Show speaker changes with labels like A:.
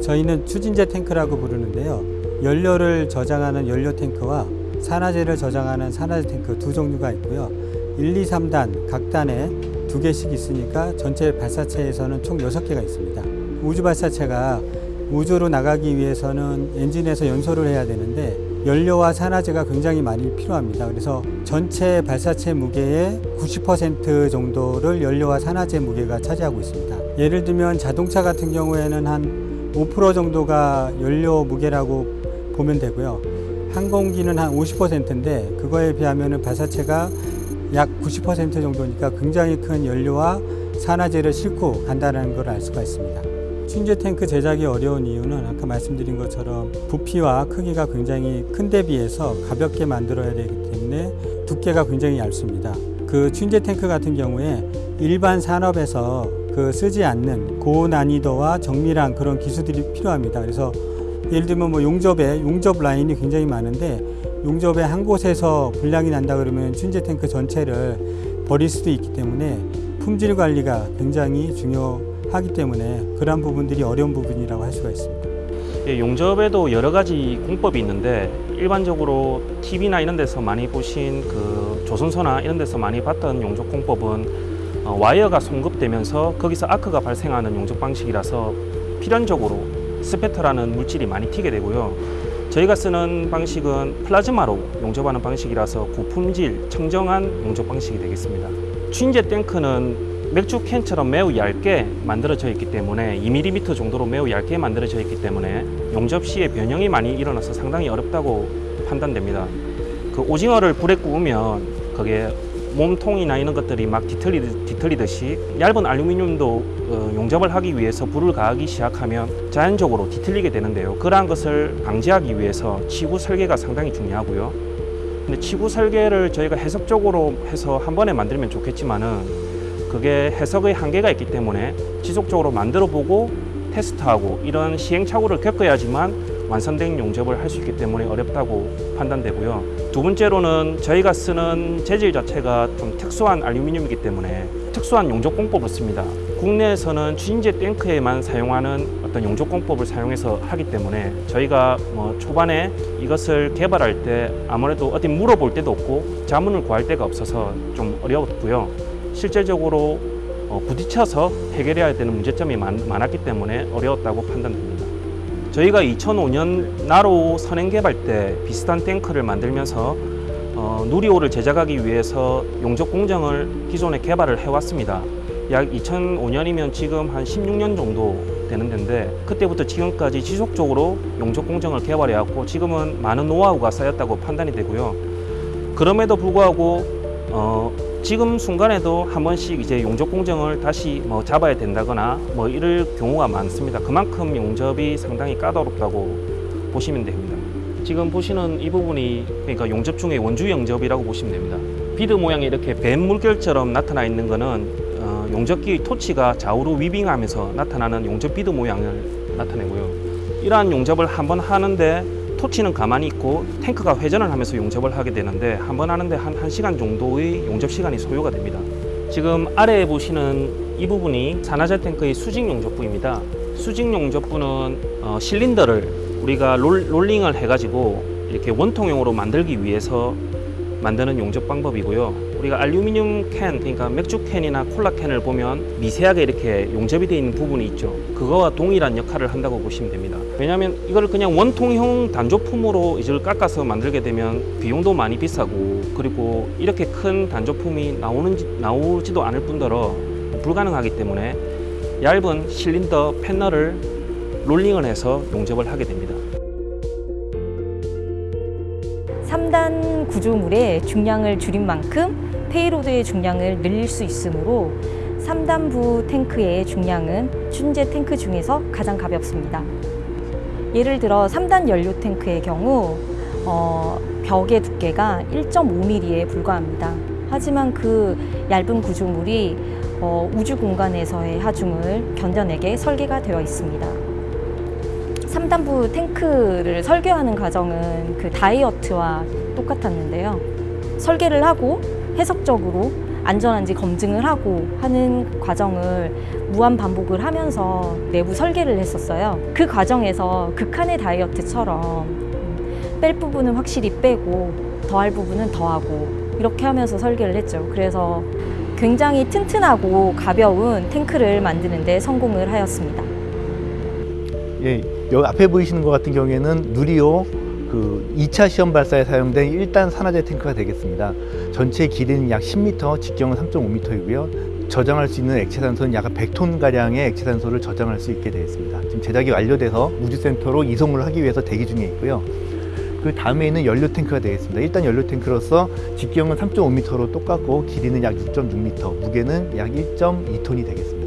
A: 저희는 추진제 탱크라고 부르는데요. 연료를 저장하는 연료 탱크와 산화제를 저장하는 산화제 탱크 두 종류가 있고요. 1, 2, 3단 각 단에 두 개씩 있으니까 전체 발사체에서는 총 6개가 있습니다. 우주 발사체가 우주로 나가기 위해서는 엔진에서 연소를 해야 되는데 연료와 산화제가 굉장히 많이 필요합니다. 그래서 전체 발사체 무게의 90% 정도를 연료와 산화제 무게가 차지하고 있습니다. 예를 들면 자동차 같은 경우에는 한 5% 정도가 연료 무게라고 보면 되고요. 항공기는 한 50%인데 그거에 비하면 발사체가 약 90% 정도니까 굉장히 큰 연료와 산화제를 싣고 간다는 걸 알 수가 있습니다. 춘제 탱크 제작이 어려운 이유는 아까 말씀드린 것처럼 부피와 크기가 굉장히 큰 데 비해서 가볍게 만들어야 되기 때문에 두께가 굉장히 얇습니다. 그 춘제 탱크 같은 경우에 일반 산업에서 그 쓰지 않는 고난이도와 정밀한 그런 기술들이 필요합니다. 그래서 예를 들면 뭐 용접에 용접 라인이 굉장히 많은데 용접의 한 곳에서 불량이 난다 그러면 춘제 탱크 전체를 버릴 수도 있기 때문에 품질 관리가 굉장히 중요하기 때문에 그러한 부분들이 어려운 부분이라고 할 수가 있습니다.
B: 예, 용접에도 여러 가지 공법이 있는데 일반적으로 TV나 이런 데서 많이 보신 그 조선소나 이런 데서 많이 봤던 용접 공법은 어, 와이어가 송급되면서 거기서 아크가 발생하는 용접 방식이라서 필연적으로 spatter라는 물질이 많이 튀게 되고요. 저희가 쓰는 방식은 플라즈마로 용접하는 방식이라서 고품질, 청정한 용접 방식이 되겠습니다. 추진제 탱크는 맥주 캔처럼 매우 얇게 만들어져 있기 때문에 2mm 정도로 매우 얇게 만들어져 있기 때문에 용접 시에 변형이 많이 일어나서 상당히 어렵다고 판단됩니다. 그 오징어를 불에 구우면 그게 몸통이나 이런 것들이 막 뒤틀리, 뒤틀리듯이 얇은 알루미늄도 어, 용접을 하기 위해서 불을 가하기 시작하면 자연적으로 뒤틀리게 되는데요. 그러한 것을 방지하기 위해서 치구 설계가 상당히 중요하고요. 근데 치구 설계를 저희가 해석적으로 해서 한 번에 만들면 좋겠지만은 그게 해석의 한계가 있기 때문에 지속적으로 만들어 보고 테스트하고 이런 시행착오를 겪어야지만 완성된 용접을 할 수 있기 때문에 어렵다고 판단되고요. 두 번째로는 저희가 쓰는 재질 자체가 좀 특수한 알루미늄이기 때문에 특수한 용접 공법을 씁니다. 국내에서는 추진제 탱크에만 사용하는 어떤 용접 공법을 사용해서 하기 때문에 저희가 뭐 초반에 이것을 개발할 때 아무래도 어디 물어볼 데도 없고 자문을 구할 데가 없어서 좀 어려웠고요. 실제적으로 어, 부딪혀서 해결해야 되는 문제점이 많, 많았기 때문에 어려웠다고 판단됩니다. 저희가 2005년 나로 선행 개발 때 비슷한 탱크를 만들면서 어, 누리호를 제작하기 위해서 용접 공정을 기존에 개발을 해왔습니다. 약 2005년이면 지금 한 16년 정도 되는 데인데 그때부터 지금까지 지속적으로 용접 공정을 개발해왔고 지금은 많은 노하우가 쌓였다고 판단이 되고요. 그럼에도 불구하고 어, 지금 순간에도 한 번씩 이제 용접 공정을 다시 뭐 잡아야 된다거나 뭐 이럴 경우가 많습니다. 그만큼 용접이 상당히 까다롭다고 보시면 됩니다. 지금 보시는 이 부분이 그러니까 용접 중에 원주 용접이라고 보시면 됩니다. 비드 모양이 이렇게 뱀 물결처럼 나타나 있는 거는 어, 용접기 토치가 좌우로 weaving하면서 나타나는 용접 비드 모양을 나타내고요. 이러한 용접을 한번 하는데 토치는 가만히 있고 탱크가 회전을 하면서 용접을 하게 되는데 한 번 하는데 한 1시간 정도의 용접 시간이 소요가 됩니다. 지금 아래에 보시는 이 부분이 산화제 탱크의 수직 용접부입니다. 수직 용접부는 어, 실린더를 우리가 롤, 롤링을 해가지고 이렇게 원통형으로 만들기 위해서 만드는 용접 방법이고요. 우리가 알루미늄 캔, 그러니까 맥주 캔이나 콜라 캔을 보면 미세하게 이렇게 용접이 되어 있는 부분이 있죠. 그거와 동일한 역할을 한다고 보시면 됩니다. 왜냐하면 이걸 그냥 원통형 단조품으로 이걸 깎아서 만들게 되면 비용도 많이 비싸고 그리고 이렇게 큰 단조품이 나오는지, 나오지도 않을 뿐더러 불가능하기 때문에 얇은 실린더 패널을 롤링을 해서 용접을 하게 됩니다.
C: 3단 구조물의 중량을 줄인 만큼 payload의 중량을 늘릴 수 있으므로 3단부 탱크의 중량은 추진제 탱크 중에서 가장 가볍습니다. 예를 들어 3단 연료 탱크의 경우 어, 벽의 두께가 1.5mm에 불과합니다. 하지만 그 얇은 구조물이 어, 우주 공간에서의 하중을 견뎌내게 설계가 되어 있습니다. 3단부 탱크를 설계하는 과정은 그 다이어트와 똑같았는데요. 설계를 하고 해석적으로 안전한지 검증을 하고 하는 과정을 무한 반복을 하면서 내부 설계를 했었어요. 그 과정에서 극한의 다이어트처럼 음, 뺄 부분은 확실히 빼고 더할 부분은 더하고 이렇게 하면서 설계를 했죠. 그래서 굉장히 튼튼하고 가벼운 탱크를 만드는 데 성공을 하였습니다.
D: 예, 여기 앞에 보이시는 것 같은 경우에는 누리호 그 2차 시험 발사에 사용된 1단 산화제 탱크가 되겠습니다. 전체 길이는 약 10m, 직경은 3.5m이고요. 저장할 수 있는 액체 산소는 약 100톤 가량의 액체 산소를 저장할 수 있게 되어 있습니다. 지금 제작이 완료돼서 우주센터로 이송을 하기 위해서 대기 중에 있고요. 그 다음에는 연료 탱크가 되겠습니다. 일단 연료 탱크로서 직경은 3.5m로 똑같고 길이는 약 6.6m, 무게는 약 1.2톤이 되겠습니다.